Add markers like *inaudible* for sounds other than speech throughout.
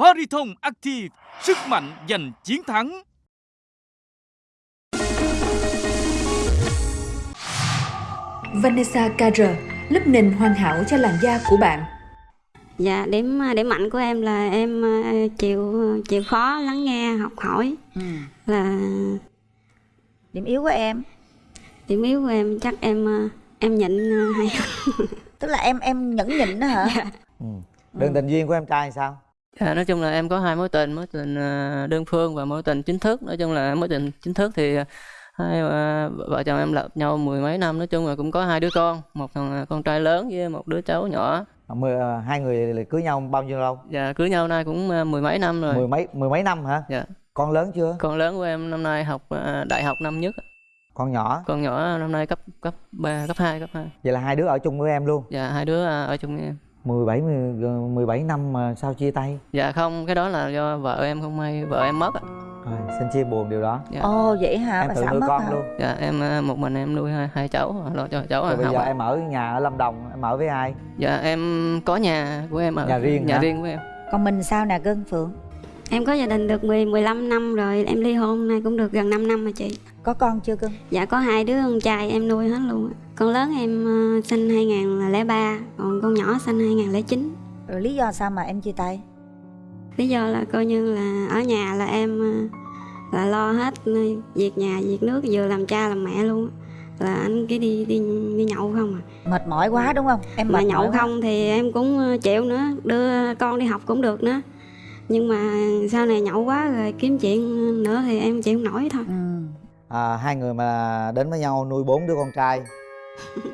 Pariton Active, sức mạnh giành chiến thắng. Vanessa KR, lớp nền hoàn hảo cho làn da của bạn. Dạ, điểm điểm mạnh của em là em ờ, chịu chịu khó lắng nghe, học hỏi. Ừ. Là Điểm yếu của em điểm yếu của em chắc em ờ, em nhịn ờ, hay tức là em em nhẫn nhịn đó hả? ừ. đường tình duyên của em trai sao Dạ, nói chung là em có hai mối tình, mối tình ờ, đơn phương và mối tình chính thức. Nói chung là mối tình chính thức thì ờ, hai ờ, vợ chồng em lập nhau mười mấy năm, nói chung là cũng có hai đứa con, một thằng con trai lớn với một đứa cháu nhỏ. À, mười, à, hai người cưới nhau bao nhiêu lâu Dạ, cưới nhau nay cũng mười mấy năm rồi. mười mấy mười mấy năm hả Dạ, con lớn chưa con lớn của em năm nay học đại học năm nhất, con nhỏ con nhỏ năm nay cấp cấp 3, cấp 2, cấp 2. vậy là hai đứa ở chung với em luôn Dạ, hai đứa ở chung với em. 17 10 17 năm mà sao chia tay Dạ không, cái đó là do vợ em không may, vợ em mất ạ. rồi, xin chia buồn điều đó Dạ. Ồ vậy hả? em Bà tự nuôi mất con hả? luôn Dạ, em ờ, một mình em nuôi hai, hai cháu, lo cho cháu rồi bây giờ em ở nhà ở Lâm Đồng em ở với ai Dạ em có nhà của em ở Nhà riêng nhà hả? riêng của em. Còn mình sao nè Cưng Phượng? Em có gia đình được 10 15 năm rồi, em ly hôn nay cũng được gần 5 năm rồi chị. Có con chưa Cưng? Dạ có hai đứa con trai em nuôi hết luôn. Con lớn em ờ, sinh 2003, còn con nhỏ sinh 2009. Rồi lý do sao mà em chia tay? Lý do là coi như là ở nhà là em ờ, là lo hết ờ, việc nhà, việc nước, vừa làm cha làm mẹ luôn. Là anh cứ đi đi đi nhậu không à. Mệt mỏi quá đúng không? Em Mà nhậu mỏi quá. không thì em cũng chịu nữa, đưa con đi học cũng được nữa. Nhưng mà sau này nhậu quá rồi kiếm chuyện nữa thì em chịu không nổi thôi. Ừ. à, hai người mà đến với nhau nuôi bốn đứa con trai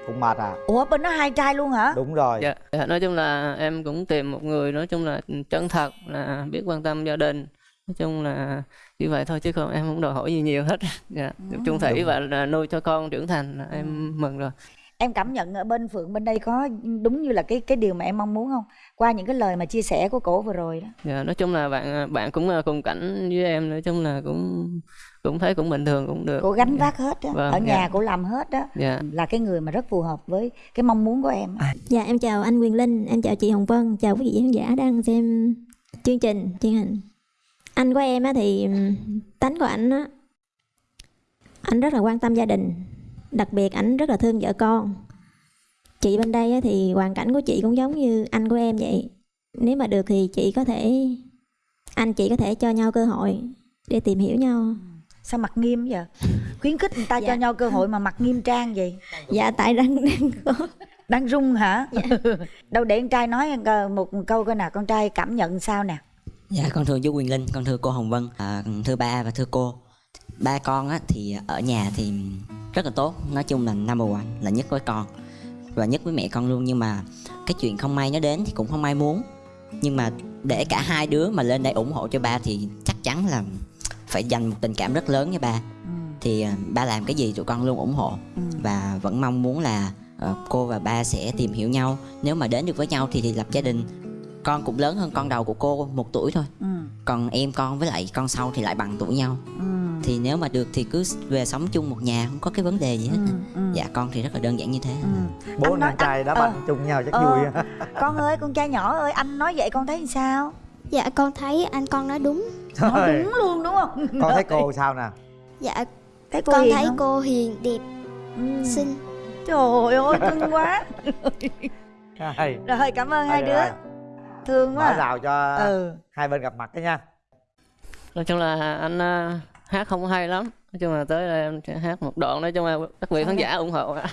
cũng mệt à Ủa bên nó hai trai luôn hả? đúng rồi Dạ, dạ, nói chung là em cũng tìm một người nói chung là chân thật là biết quan tâm gia đình. Nói chung là như vậy thôi chứ không em không đòi hỏi gì nhiều hết. *laughs* Dạ, được chung thủy và nuôi cho con trưởng thành em mừng rồi. Em cảm nhận ở bên Phượng bên đây có đúng như là cái cái điều mà em mong muốn không? Qua những cái lời mà chia sẻ của cổ vừa rồi đó. Dạ, nói chung là bạn bạn cũng ờ, cùng cảnh với em nói chung là cũng cũng thấy cũng bình thường cũng được. Cổ gánh Dạ. vác hết á. Vâng, ở nhà dạ. cổ làm hết đó. Dạ. Là cái người mà rất phù hợp với cái mong muốn của em. Dạ em chào anh Quyền Linh, em chào chị Hồng Vân, chào quý vị khán giả đang xem chương trình truyền hình. Anh của em á thì tánh của ảnh á, anh rất là quan tâm gia đình, đặc biệt ảnh rất là thương vợ con. Chị bên đây á thì hoàn cảnh của chị cũng giống như anh của em vậy. Nếu mà được thì chị có thể, anh chị có thể cho nhau cơ hội để tìm hiểu nhau. Sao mặt nghiêm vậy? Khuyến khích người ta Dạ. cho nhau cơ hội mà mặt nghiêm trang vậy? Dạ tại đang đang có Đang run hả? Dạ. *laughs* Đâu để con trai nói một câu coi nào con trai cảm nhận sao nè. Dạ con thưa chú Quyền Linh, con thưa cô Hồng Vân, à, thưa ba và thưa cô. Ba con á, thì ở nhà thì rất là tốt, nói chung là number one là nhất với con và nhất với mẹ con luôn. Nhưng mà cái chuyện không may nó đến thì cũng không may muốn. Nhưng mà để cả hai đứa mà lên đây ủng hộ cho ba thì chắc chắn là phải dành một tình cảm rất lớn với ba. Ừ. thì à, ba làm cái gì tụi con luôn ủng hộ. Ừ. và vẫn mong muốn là ờ, cô và ba sẽ tìm hiểu nhau. Nếu mà đến được với nhau thì, thì lập gia đình. Con cũng lớn hơn con đầu của cô một tuổi thôi. Ừ. còn em con với lại con sau thì lại bằng tuổi nhau. Ừ. thì nếu mà được thì cứ về sống chung một nhà không có cái vấn đề gì hết Ừ. Ừ. dạ con thì rất là đơn giản như thế Ừ. bố Anh nói- anh trai đá anh- banh ờ. chung nhau chắc Ờ. vui *laughs* Con ơi, con trai nhỏ ơi, anh nói vậy con thấy làm sao? Dạ con thấy anh con nói đúng. Nói Trời, đúng luôn đúng không? con thấy cô sao nè Dạ Thấy cô con hiền thấy không? cô hiền đẹp Ừ. xinh. Trời ơi, cưng quá. Rồi, cảm ơn hai đứa. Thương mở quá. rào cho Ừ. hai bên gặp mặt đó nha Nói chung là anh ờ, hát không hay lắm. Nói chung là tới đây em sẽ hát một đoạn nói chung là các vị khán giả ủng hộ ạ.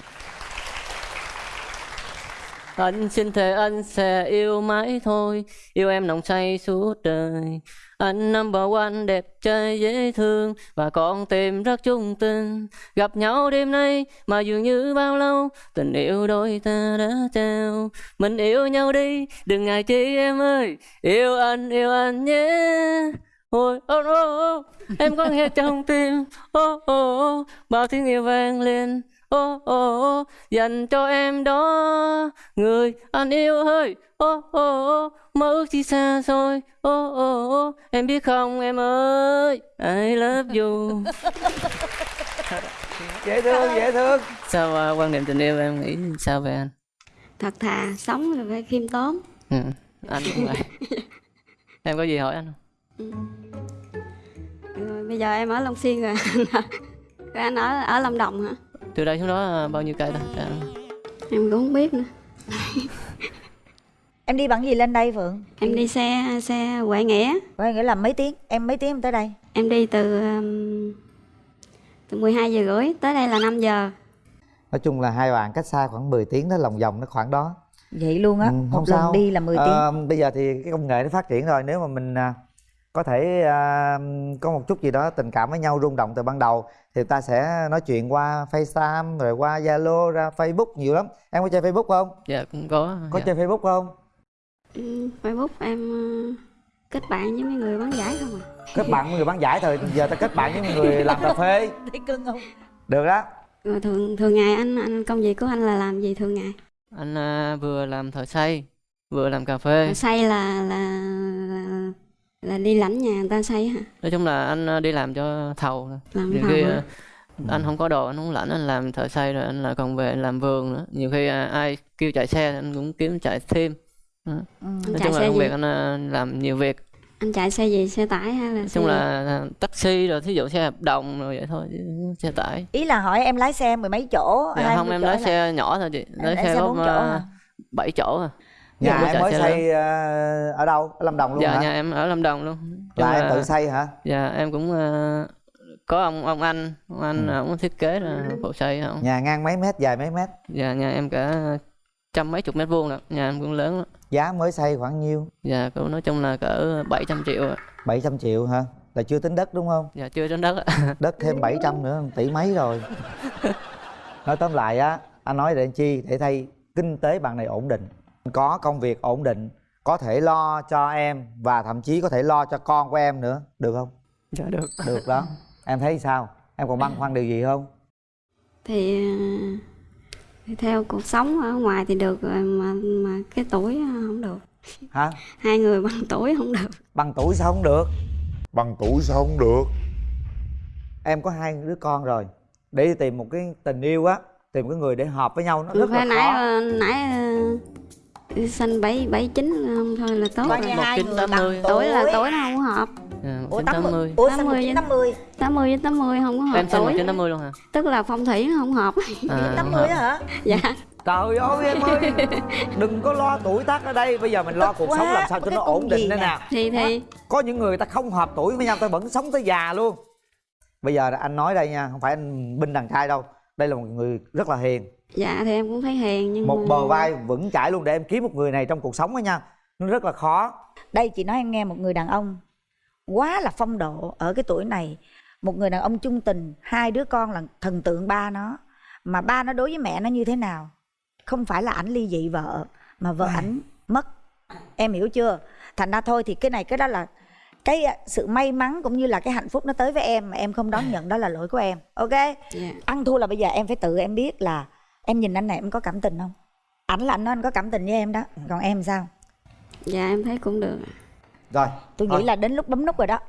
Anh xin thề anh sẽ yêu mãi thôi Yêu em nồng say suốt đời. Anh number one đẹp trai dễ thương Và con tim rất trung tình. Gặp nhau đêm nay mà dường như bao lâu Tình yêu đôi ta đã trao. Mình yêu nhau đi đừng ngại chi em ơi Yêu anh yêu anh nhé. Ôi ô ô ô Em có nghe trong tim ô ô ô Bao tiếng yêu vang lên ô ô ô Dành cho em đó. Người anh yêu ơi ô ô ô Mơ ước chỉ xa xôi ô ô ô Em biết không em ơi? I love you. *laughs* Dễ thương dễ thương. Sao à, quan niệm tình yêu em nghĩ sao về anh? Thật thà, sống là phải khiêm tốn. Ừ, anh cũng vậy. *laughs* Em có gì hỏi anh không? Rồi bây giờ em ở Long Xuyên rồi. Rồi *laughs* anh ở ở Lâm Đồng hả? Từ đây xuống đó à, bao nhiêu cây đó Dạ. em cũng không biết nữa. *laughs* Em đi bằng gì lên đây phượng em đi xe xe Huệ Nghĩa. Có nghĩa là mấy tiếng? Em mấy tiếng em tới đây? Em đi từ um, từ 12 giờ rưỡi tới đây là 5 giờ. Nói chung là hai bạn cách xa khoảng 10 tiếng đó lòng vòng nó khoảng đó. Vậy luôn á? Ừ, một lần đi là 10 tiếng. Ờ, bây giờ thì cái công nghệ nó phát triển rồi. Nếu mà mình à, có thể à, có một chút gì đó tình cảm với nhau rung động từ ban đầu thì ta sẽ nói chuyện qua FaceTime rồi qua Zalo ra Facebook nhiều lắm. Em có chơi Facebook không? Dạ cũng có có dạ. chơi Facebook không? Ừ, Facebook em uh, kết bạn với mấy người bán giải không à? Kết bạn với người bán giải thôi giờ ta kết bạn với người làm cà phê. *laughs* Thấy cưng không? Được đó rồi thường thường ngày anh anh công việc của anh là làm gì thường ngày? Anh à, vừa làm thợ xây vừa làm cà phê. Xây là là là, là đi lãnh nhà người ta xây hả nói chung là anh à, đi làm cho thầu làm nhiều thầu khi hả? à, anh không có đồ anh không lãnh anh làm thợ xây rồi anh lại còn về làm vườn nữa nhiều khi à, ai kêu chạy xe thì anh cũng kiếm chạy thêm Đó. ừ. nói chạy chung là xe công việc anh làm nhiều việc anh chạy xe gì xe tải hay là nói xe chung gì? là taxi rồi thí dụ xe hợp đồng rồi vậy thôi chứ xe tải ý là hỏi em lái xe mười mấy chỗ dạ, không em chỗ lái là- xe nhỏ thôi chị lái lái xe xe có bốn chỗ à, hả? bảy chỗ à nhà em mới xây ờ, ở đâu? Ở Lâm Đồng luôn dạ hả? nhà em ở Lâm Đồng luôn. Chung là em tự xây hả? Dạ em cũng à, có ông ông anh. Ông anh Ừ. ông thiết kế là phụ xây không nhà ngang mấy mét dài mấy mét? Dạ nhà em cả trăm mấy chục mét vuông lận nhà em cũng lớn lắm. Giá mới xây khoảng nhiêu? Dạ cũng nói chung là cỡ 700 triệu ạ. 700 triệu hả? Là chưa tính đất đúng không? Dạ chưa trên đất ạ. *laughs* Đất thêm 700 nữa tỷ mấy rồi. *laughs* Nói tóm lại á anh nói để chi? Để thay kinh tế bạn này ổn định có công việc ổn định có thể lo cho em và thậm chí có thể lo cho con của em nữa được không? Dạ được. Được đó. Em thấy sao? Em còn băn khoăn điều gì không? Thì, thì theo cuộc sống ở ngoài thì được rồi mà mà cái tuổi không được. Hả? Hai người bằng tuổi không được. Bằng tuổi sao không được? Bằng tuổi sao không được? Em có hai đứa con rồi. Để đi tìm một cái tình yêu á tìm cái người để hợp với nhau nó rất là nãy khó. nãy ờ, xanh bảy bảy chín không thôi là tốt coi rồi. như hai người 1980. bằng tuổi là tuổi. nó không hợp. Dạ, ủa 1980 80 ủa sao 80 1980 80 với 80 không có hợp em sinh tuổi. 1980 luôn hả? Tức là phong thủy nó không hợp. À, 80 hợp. á hả? dạ. Trời ơi em ơi. Đừng có lo tuổi tác ở đây. Bây giờ mình lo cuộc quá, sống làm sao cho nó ổn định đây nè. nè. Thì thì. Có những người ta không hợp tuổi với nhau ta vẫn sống tới già luôn. Bây giờ anh nói đây nha không phải anh binh đàn trai đâu. Đây là một người rất là hiền dạ thì em cũng thấy hiền nhưng một mà bờ vai vững chãi luôn để em kiếm một người này trong cuộc sống đó nha. Nó rất là khó. Đây chị nói em nghe một người đàn ông quá là phong độ ở cái tuổi này. Một người đàn ông trung tình hai đứa con là thần tượng ba nó. Mà ba nó đối với mẹ nó như thế nào? Không phải là ảnh ly dị vợ mà vợ ảnh mất. Em hiểu chưa? Thành ra thôi thì cái này cái đó là cái à, sự may mắn cũng như là cái hạnh phúc nó tới với em mà em không đón nhận đó là lỗi của em. Ok? Dạ. Ăn thua là bây giờ em phải tự em biết là em nhìn anh này em có cảm tình không? Ảnh là anh nói anh có cảm tình với em đó. Còn em sao? Dạ em thấy cũng được rồi tôi nghĩ là đến lúc bấm nút rồi đó